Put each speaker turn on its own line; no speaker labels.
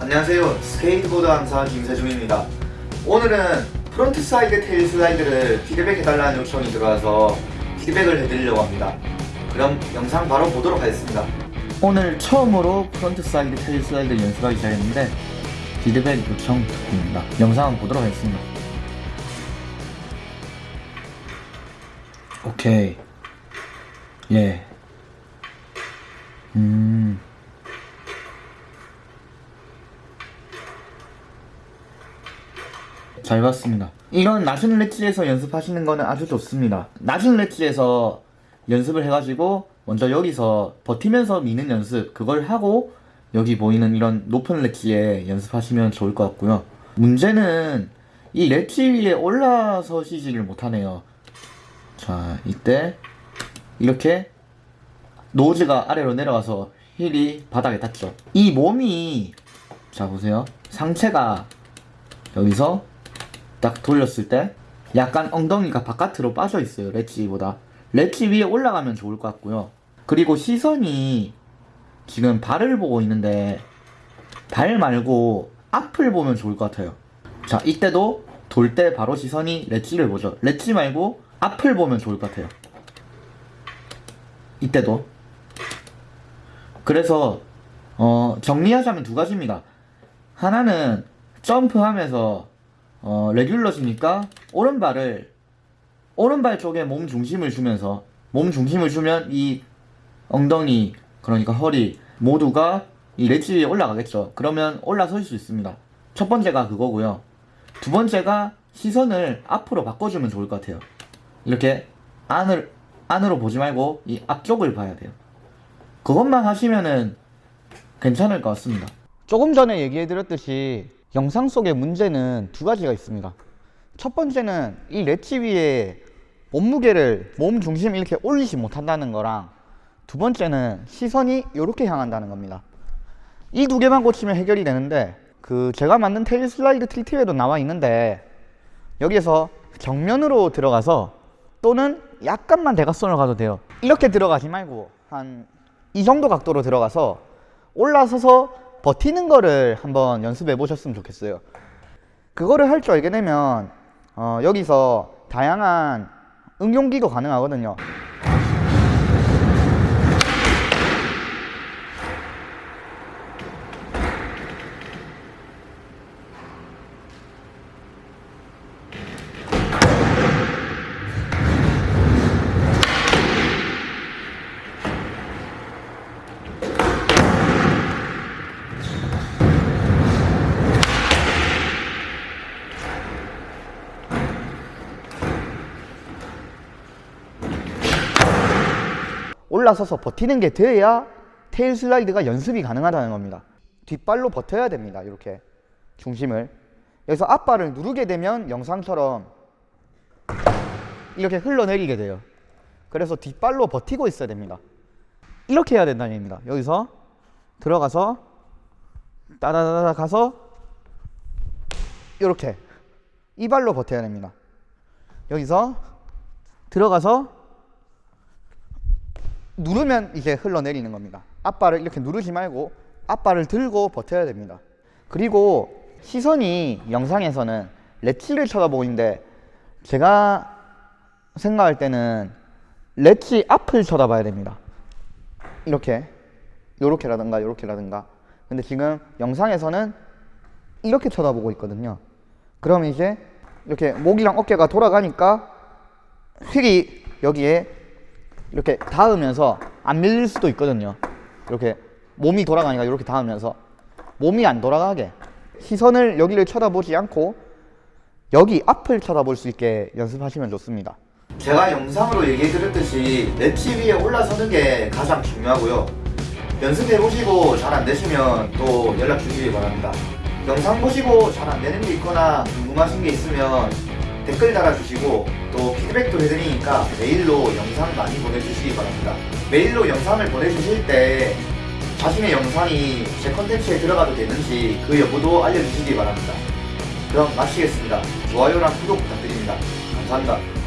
안녕하세요. 스케이트보드 강사 김세중입니다. 오늘은 frontside tail slide를 피드백 해달라는 요청이 들어와서 피드백을 해드리려고 합니다. 그럼 영상 바로 보도록 하겠습니다. 오늘 처음으로 frontside tail slide 연습하기 시작했는데 피드백 요청 듣고입니다. 영상 보도록 하겠습니다. 오케이. 예. 음... 잘 봤습니다. 이런 낮은 렛지에서 연습하시는 거는 아주 좋습니다. 낮은 렛지에서 연습을 해가지고 먼저 여기서 버티면서 미는 연습 그걸 하고 여기 보이는 이런 높은 렛지에 연습하시면 좋을 것 같고요. 문제는 이 렛지 위에 올라서시지를 못하네요. 자 이때 이렇게 nose가 아래로 내려가서 heel이 바닥에 닿죠. 이 몸이 자 보세요. 상체가 여기서 딱 돌렸을 때 약간 엉덩이가 바깥으로 빠져 있어요 렛지보다. 렛지 위에 올라가면 좋을 것 같고요. 그리고 시선이 지금 발을 보고 있는데 발 말고 앞을 보면 좋을 것 같아요. 자 이때도 돌 때 바로 시선이 렛지를 보죠. 렛지 말고 앞을 보면 좋을 것 같아요. 이때도. 그래서 어, 정리하자면 두 가지입니다. 하나는 점프하면서 어, 레귤러시니까 오른발을 오른발 쪽에 몸 중심을 주면서 몸 중심을 주면 이 엉덩이 그러니까 허리 모두가 이 렛지 위에 올라가겠죠. 그러면 올라설 수 있습니다. 첫 번째가 그거고요. 두 번째가 시선을 앞으로 바꿔주면 좋을 것 같아요. 이렇게 안을, 안으로 보지 말고 이 앞쪽을 봐야 돼요. 그것만 하시면은 괜찮을 것 같습니다. 조금 전에 얘기해 드렸듯이 영상 속의 문제는 두 가지가 있습니다. 첫 번째는 이 렛지 위에 몸무게를 몸 중심 이렇게 올리지 못한다는 거랑 두 번째는 시선이 이렇게 향한다는 겁니다. 이 두 개만 고치면 해결이 되는데 그 제가 만든 테일 슬라이드 틸트에도 나와 있는데 여기에서 정면으로 들어가서 또는 약간만 대각선으로 가도 돼요. 이렇게 들어가지 말고 한 이 정도 각도로 들어가서 올라서서 버티는 거를 한번 연습해 보셨으면 좋겠어요. 그거를 할 줄 알게 되면 어, 여기서 다양한 응용기도 가능하거든요 올라서서 버티는 게 돼야 테일 슬라이드가 연습이 가능하다는 겁니다. 뒷발로 버텨야 됩니다 이렇게 중심을. 여기서 앞발을 누르게 되면 영상처럼 이렇게 흘러내리게 돼요. 그래서 뒷발로 버티고 있어야 됩니다. 이렇게 해야 된다는 얘기입니다. 여기서 들어가서 따다다다 가서 이렇게 이 발로 버텨야 됩니다. 여기서 들어가서 누르면 이게 흘러내리는 겁니다. 앞발을 이렇게 누르지 말고 앞발을 들고 버텨야 됩니다. 그리고 시선이 영상에서는 렛치를 쳐다보고 있는데 제가 생각할 때는 렛치 앞을 쳐다봐야 됩니다. 이렇게 요렇게라든가 요렇게라든가. 근데 지금 영상에서는 이렇게 쳐다보고 있거든요. 그러면 이제 이렇게 목이랑 어깨가 돌아가니까 휠이 여기에 이렇게 닿으면서 안 밀릴 수도 있거든요. 이렇게 몸이 돌아가니까 이렇게 닿으면서. 몸이 안 돌아가게. 시선을 여기를 쳐다보지 않고 여기 앞을 쳐다볼 수 있게 연습하시면 좋습니다. 제가 영상으로 얘기해 드렸듯이 렛치 위에 올라서는 게 가장 중요하고요. 연습해 보시고 잘 안 되시면 또 연락 주시기 바랍니다. 영상 보시고 잘 안 되는 게 있거나 궁금하신 게 있으면 댓글 달아주시고 또 피드백도 해드리니까 메일로 영상 많이 보내주시기 바랍니다. 메일로 영상을 보내주실 때 자신의 영상이 제 컨텐츠에 들어가도 되는지 그 여부도 알려주시기 바랍니다. 그럼 마치겠습니다. 좋아요랑 구독 부탁드립니다. 감사합니다